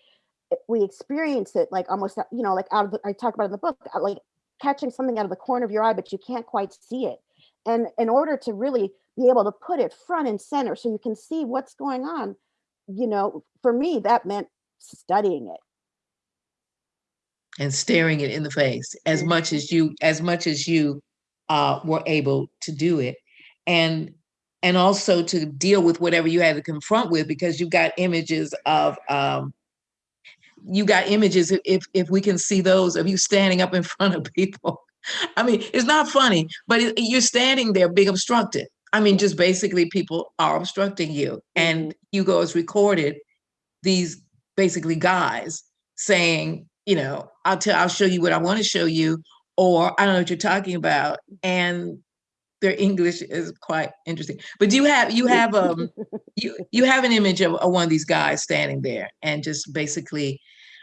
eh, we experience it like almost, uh, you know, like out of, the, I talk about in the book, uh, like catching something out of the corner of your eye, but you can't quite see it. And in order to really be able to put it front and center so you can see what's going on, you know, for me, that meant studying it. and staring it in the face as Mhm. much as you as much as you uh, were able to do it. And and also to deal with whatever you had to confront with because you got images of um, you got images if- if if we can see those of you standing up in front of people. I mean it's not funny but it, you're standing there being obstructed. I mean just basically people are obstructing you. And hugo has recorded these basically guys saying, you know, I'll tell, I'll show you what I want to show you, or I don't know what you're talking about, and their English is quite interesting. But do you have you have um you you have an image of, of one of these guys standing there and just basically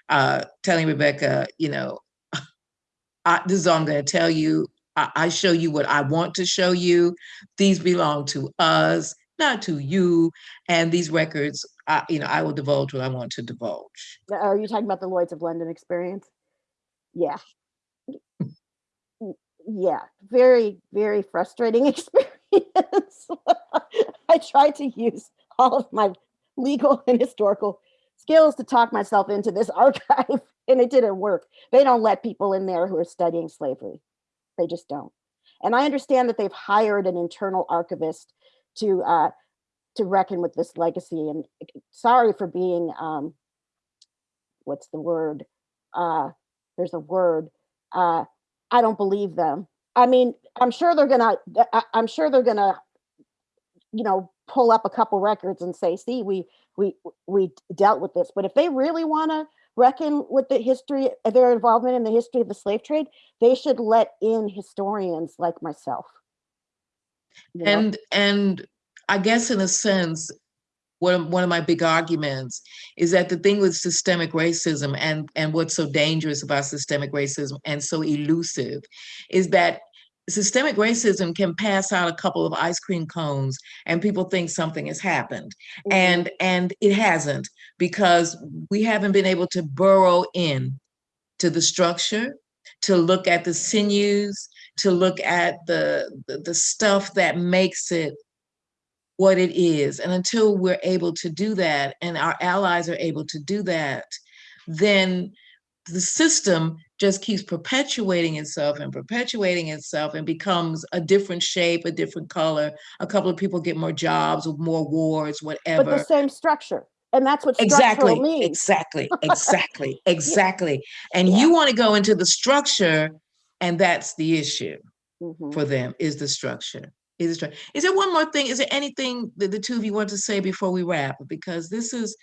uh telling Rebecca, you know, I, this is all I'm going to tell you. I, I show you what I want to show you. These belong to us, not to you. And these records, I, you know, I will divulge what I want to divulge. Are you talking about the Lloyd's of London experience? Yeah. Yeah, very, very frustrating experience. I tried to use all of my legal and historical skills to talk myself into this archive and it didn't work. They don't let people in there who are studying slavery. They just don't. And I understand that they've hired an internal archivist to uh, to reckon with this legacy. And uh, sorry for being um, what's the word? Uh, there's a word. Uh, I don't believe them. I mean, I'm sure they're gonna. I- I'm sure they're gonna, you know, pull up a couple records and say, "See, we we we dealt with this." But if they really want to reckon with the history, uh, their involvement in the history of the slave trade, they should let in historians like myself. you know? And and I guess in a sense, one of, one of my big arguments is that the thing with systemic racism and and what's so dangerous about systemic racism and so elusive is that systemic racism can pass out a couple of ice cream cones and people think something has happened Mhm. and and it hasn't because we haven't been able to burrow in to the structure to look at the sinews to look at the the, the stuff that makes it what it is and until we're able to do that and our allies are able to do that then the system just keeps perpetuating itself and perpetuating itself and becomes a different shape a different color a couple of people get more jobs or more wars whatever. but the same structure, and that's what exactly means. exactly exactly exactly and Yeah. you want to go into the structure and that's the issue Mhm. for them is the structure is structure is there one more thing? Is there anything that the two of you want to say before we wrap? Because this is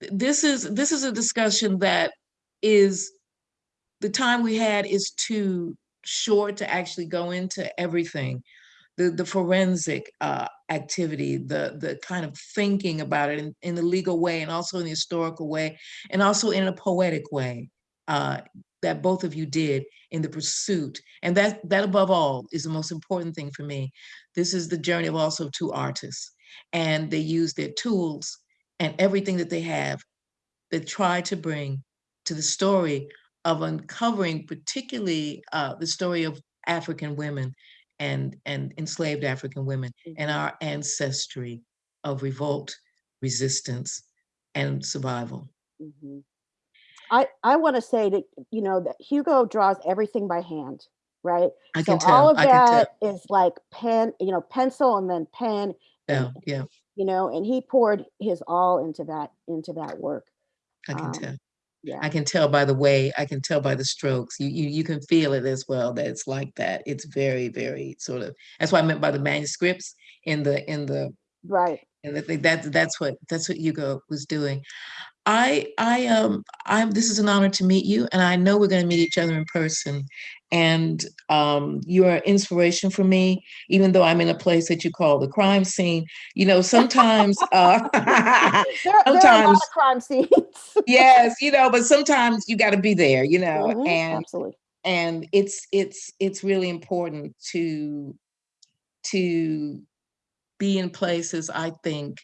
this is this is a discussion that is the time we had is too short to actually go into everything. The the forensic uh, activity the the kind of thinking about it in, in the legal way and also in the historical way and also in a poetic way uh, that both of you did in the pursuit and that that above all is the most important thing for me this is the journey of also two artists and they use their tools and everything that they have that try to bring to the story of uncovering particularly uh, the story of African women and, and enslaved African women and Mhm. our ancestry of revolt, resistance, and survival. Mhm. I, I want to say that, you know, that Hugo draws everything by hand, right? I So can tell. all of I can tell. that is like pen, you know, pencil and then pen, Yeah, and, yeah, you know, and he poured his all into that, into that work. I can Um, tell. Yeah. I can tell by the way, I can tell by the strokes. You, you you can feel it as well that it's like that. It's very, very sort of that's what I meant by the manuscripts in the in the Right. and I think that that's what that's what Hugo was doing. I I um I'm this is an honor to meet you and I know we're going to meet each other in person and um you're an inspiration for me even though I'm in a place that you call the crime scene you know sometimes uh There, there are a lot sometimes crime scenes. yes you know but sometimes you got to be there you know Mhm, and Absolutely. and it's it's it's really important to to be in places i think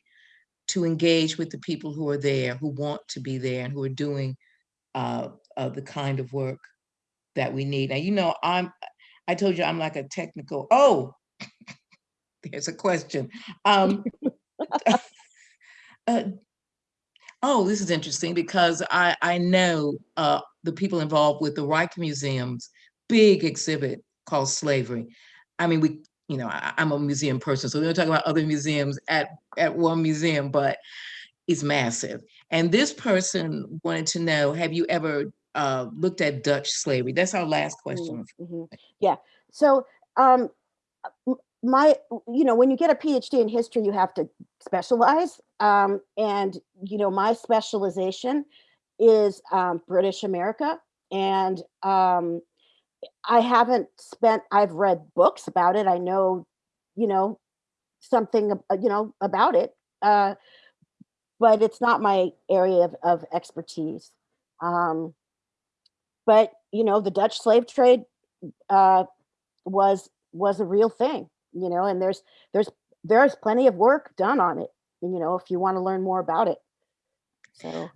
to engage with the people who are there who want to be there and who are doing uh, uh the kind of work that we need now you know i'm i told you i'm like a technical oh there's a question um uh, oh this is interesting because i i know uh the people involved with the Rijksmuseum's big exhibit called Slavery. I mean, we, you know, I, am a museum person, so we don't talk about other museums at, at one museum, but it's massive. And this person wanted to know, have you ever uh, looked at Dutch slavery? That's our last question. Mm, mhm. Yeah, so um, my, you know, when you get a PhD in history, you have to specialize. Um, and, you know, my specialization is um, British America. And um, I haven't spent, I've read books about it. I know, you know, something, uh, you know, about it. Uh, but it's not my area of, of expertise. Um, but, you know, the Dutch slave trade uh, was was a real thing, you know, and there's there's there's plenty of work done on it, you know, if you want to learn more about it. So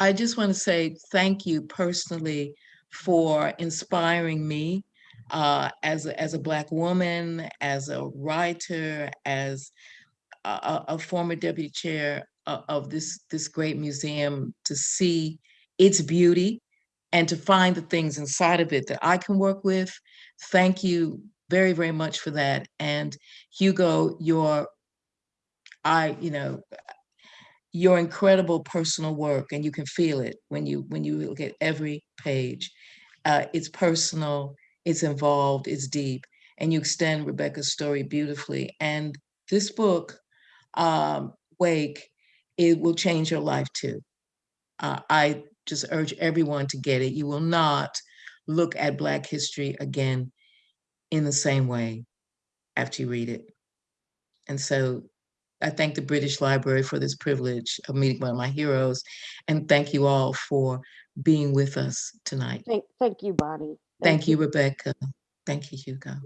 I just want to say thank you personally for inspiring me uh, as, a, as a Black woman, as a writer, as a, a- former deputy chair of this, this great museum, to see its beauty and to find the things inside of it that I can work with. Thank you very, very much for that. And Hugo, your, I, you know, your incredible personal work and you can feel it when you when you look at every page uh, it's personal it's involved it's deep and you extend rebecca's story beautifully. And this book um, wake it will change your life too. Uh, i just urge everyone to get it. You will not look at black history again in the same way after you read it. And so I thank the British Library for this privilege of meeting one of my heroes. And thank you all for being with us tonight. thank, thank you, Bonnie. Thank you, Rebecca. Thank you, Hugo.